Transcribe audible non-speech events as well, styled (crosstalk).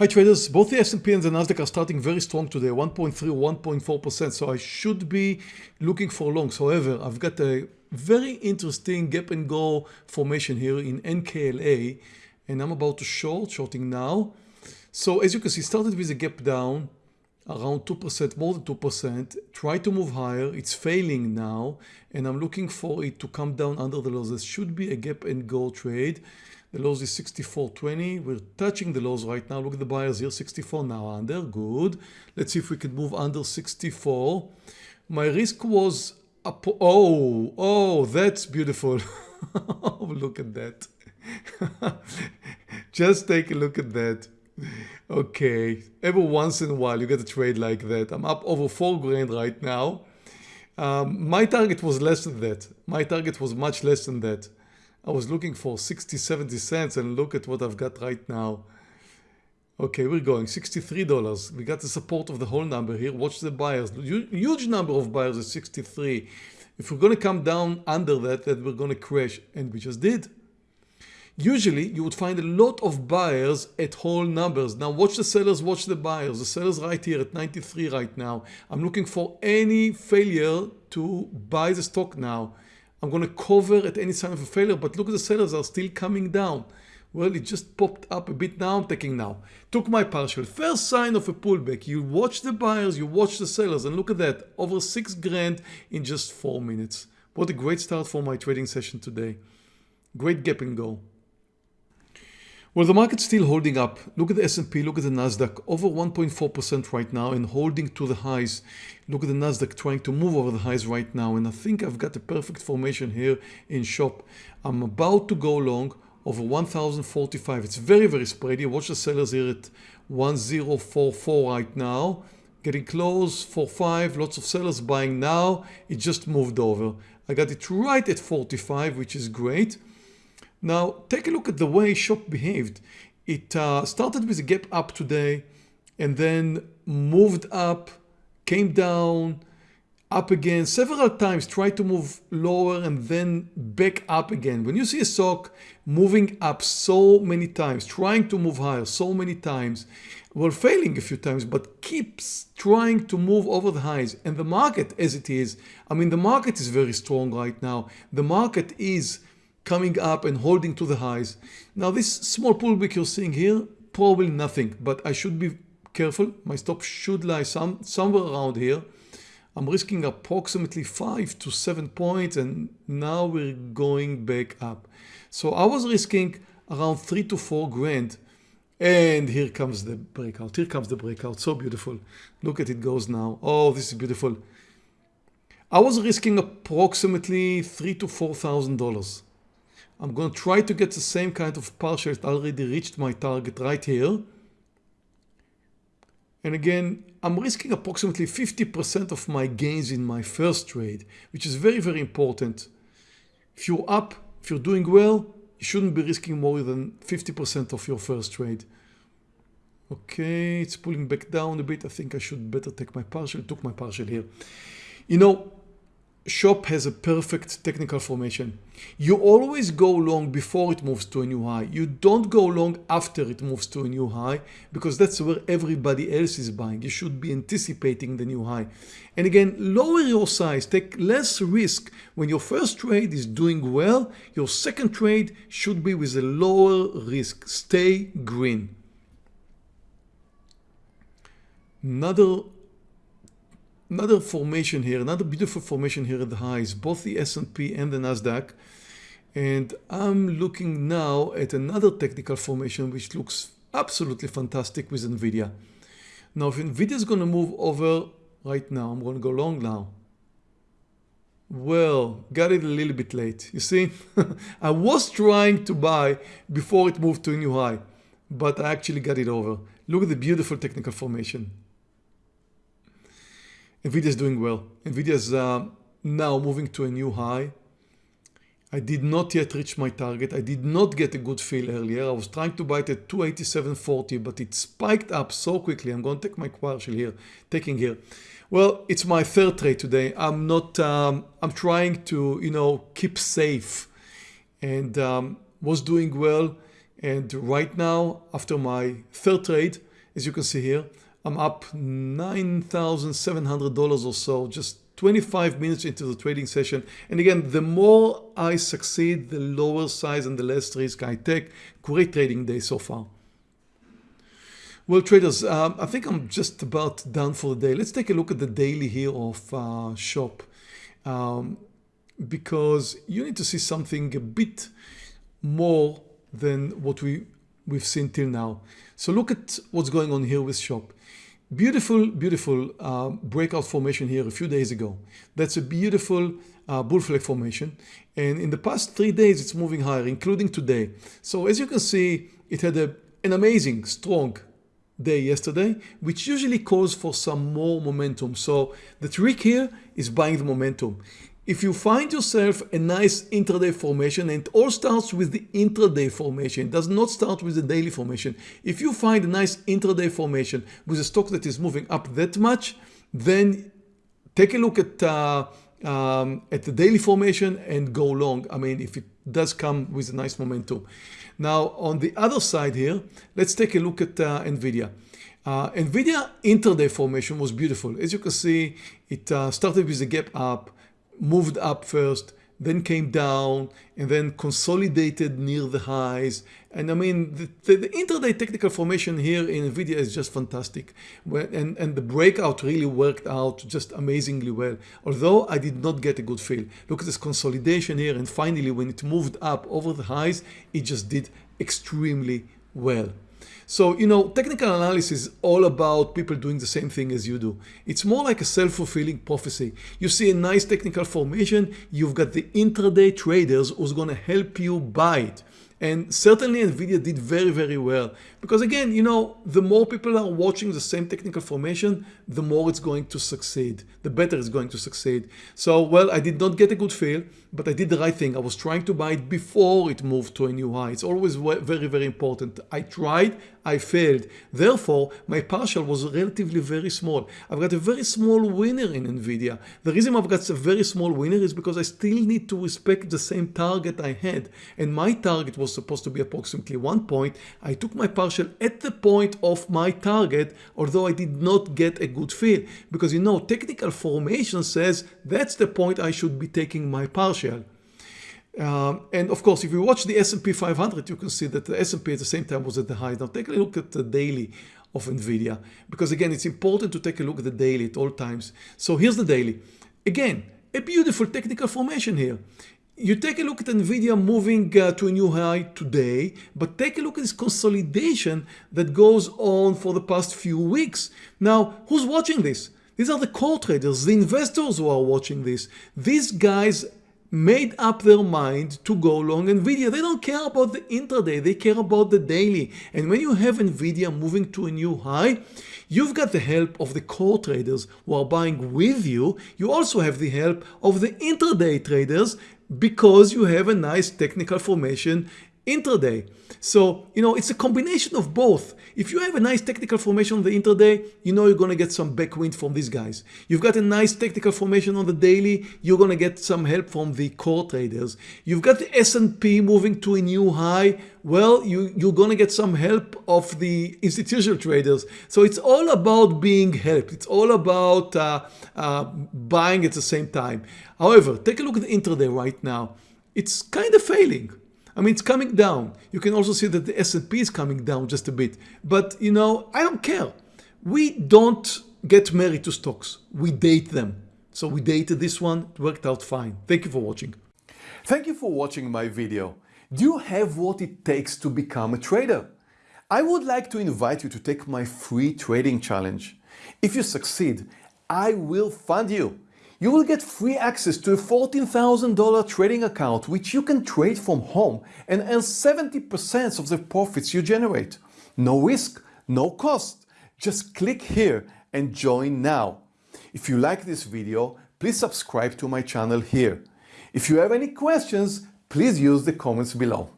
Hi traders, both the S&P and the Nasdaq are starting very strong today, 1.3 1.4%. So I should be looking for longs. However, I've got a very interesting gap and go formation here in NKLA and I'm about to short, shorting now. So as you can see, started with a gap down around 2%, more than 2%. Try to move higher. It's failing now and I'm looking for it to come down under the lows. This should be a gap and go trade. The lows is 64.20. We're touching the lows right now. Look at the buyers here, 64 now under. Good. Let's see if we can move under 64. My risk was up. Oh, oh, that's beautiful. (laughs) look at that. (laughs) Just take a look at that. Okay, every once in a while you get a trade like that. I'm up over four grand right now. Um, my target was less than that. My target was much less than that. I was looking for 60, 70 cents and look at what I've got right now. Okay, we're going $63. We got the support of the whole number here. Watch the buyers. Huge number of buyers at 63. If we're going to come down under that, then we're going to crash. And we just did. Usually you would find a lot of buyers at whole numbers. Now watch the sellers, watch the buyers. The sellers right here at 93 right now. I'm looking for any failure to buy the stock now. I'm going to cover at any sign of a failure, but look at the sellers are still coming down. Well, it just popped up a bit now. I'm taking now. Took my partial. First sign of a pullback. You watch the buyers, you watch the sellers, and look at that. Over six grand in just four minutes. What a great start for my trading session today. Great gap and go. Well, the market's still holding up. Look at the S&P, look at the Nasdaq, over 1.4% right now and holding to the highs. Look at the Nasdaq trying to move over the highs right now. And I think I've got the perfect formation here in shop. I'm about to go long over 1045. It's very, very spready. Watch the sellers here at 1044 right now. Getting close, 45, lots of sellers buying now. It just moved over. I got it right at 45, which is great. Now take a look at the way shop behaved. It uh, started with a gap up today and then moved up, came down, up again several times, tried to move lower and then back up again. When you see a stock moving up so many times, trying to move higher so many times, well failing a few times, but keeps trying to move over the highs and the market as it is, I mean the market is very strong right now. The market is coming up and holding to the highs. Now this small pullback you're seeing here, probably nothing, but I should be careful. My stop should lie some somewhere around here. I'm risking approximately five to seven points and now we're going back up. So I was risking around three to four grand and here comes the breakout. Here comes the breakout. So beautiful. Look at it goes now. Oh, this is beautiful. I was risking approximately three to four thousand dollars. I'm going to try to get the same kind of partial. It already reached my target right here. And again, I'm risking approximately 50% of my gains in my first trade, which is very, very important. If you're up, if you're doing well, you shouldn't be risking more than 50% of your first trade. Okay, it's pulling back down a bit. I think I should better take my partial. Took my partial here. You know, shop has a perfect technical formation. You always go long before it moves to a new high. You don't go long after it moves to a new high because that's where everybody else is buying. You should be anticipating the new high. And again, lower your size, take less risk. When your first trade is doing well, your second trade should be with a lower risk. Stay green. Another another formation here, another beautiful formation here at the highs, both the S&P and the Nasdaq. And I'm looking now at another technical formation which looks absolutely fantastic with NVIDIA. Now if NVIDIA is going to move over right now, I'm going to go long now. Well, got it a little bit late. You see, (laughs) I was trying to buy before it moved to a new high, but I actually got it over. Look at the beautiful technical formation. NVIDIA is doing well. NVIDIA is uh, now moving to a new high. I did not yet reach my target. I did not get a good feel earlier. I was trying to buy it at 287.40, but it spiked up so quickly. I'm going to take my partial here, taking here. Well, it's my third trade today. I'm not, um, I'm trying to, you know, keep safe and um, was doing well. And right now, after my third trade, as you can see here, I'm up $9,700 or so, just 25 minutes into the trading session. And again, the more I succeed, the lower size and the less risk I take. Great trading day so far. Well, traders, um, I think I'm just about done for the day. Let's take a look at the daily here of uh, Shop. Um, because you need to see something a bit more than what we, we've seen till now. So look at what's going on here with Shop. Beautiful, beautiful uh, breakout formation here a few days ago. That's a beautiful uh, bull flag formation. And in the past three days, it's moving higher, including today. So as you can see, it had a, an amazing, strong day yesterday, which usually calls for some more momentum. So the trick here is buying the momentum. If you find yourself a nice intraday formation and it all starts with the intraday formation, it does not start with the daily formation. If you find a nice intraday formation with a stock that is moving up that much, then take a look at uh, um, at the daily formation and go long. I mean, if it does come with a nice momentum. Now, on the other side here, let's take a look at uh, NVIDIA. Uh, NVIDIA intraday formation was beautiful. As you can see, it uh, started with a gap up, moved up first, then came down and then consolidated near the highs. And I mean, the, the, the intraday technical formation here in NVIDIA is just fantastic. And, and the breakout really worked out just amazingly well. Although I did not get a good feel. Look at this consolidation here. And finally, when it moved up over the highs, it just did extremely well. So, you know, technical analysis is all about people doing the same thing as you do. It's more like a self-fulfilling prophecy. You see a nice technical formation, you've got the intraday traders who's going to help you buy it. And certainly NVIDIA did very, very well. Because again, you know, the more people are watching the same technical formation, the more it's going to succeed, the better it's going to succeed. So, well, I did not get a good feel, but I did the right thing. I was trying to buy it before it moved to a new high. It's always very, very important. I tried, I failed. Therefore, my partial was relatively very small. I've got a very small winner in NVIDIA. The reason I've got a very small winner is because I still need to respect the same target I had. And my target was supposed to be approximately one point. I took my partial at the point of my target, although I did not get a good feel. Because you know, technical formation says that's the point I should be taking my partial. Um, and of course, if you watch the S&P 500, you can see that the S&P at the same time was at the high. Now take a look at the daily of NVIDIA, because again, it's important to take a look at the daily at all times. So here's the daily. Again, a beautiful technical formation here. You take a look at NVIDIA moving uh, to a new high today, but take a look at this consolidation that goes on for the past few weeks. Now, who's watching this? These are the core traders, the investors who are watching this. These guys made up their mind to go long Nvidia. They don't care about the intraday, they care about the daily. And when you have Nvidia moving to a new high, you've got the help of the core traders who are buying with you. You also have the help of the intraday traders because you have a nice technical formation intraday. So, you know, it's a combination of both. If you have a nice technical formation on the intraday, you know you're going to get some backwind from these guys. You've got a nice technical formation on the daily, you're going to get some help from the core traders. You've got the S&P moving to a new high. Well, you, you're going to get some help of the institutional traders. So it's all about being helped. It's all about uh, uh, buying at the same time. However, take a look at the intraday right now. It's kind of failing. I mean, it's coming down. You can also see that the S&P is coming down just a bit. But, you know, I don't care. We don't get married to stocks. We date them. So we dated this one. It worked out fine. Thank you for watching. Thank you for watching my video. Do you have what it takes to become a trader? I would like to invite you to take my free trading challenge. If you succeed, I will fund you you will get free access to a $14,000 trading account which you can trade from home and earn 70% of the profits you generate. No risk, no cost. Just click here and join now. If you like this video, please subscribe to my channel here. If you have any questions, please use the comments below.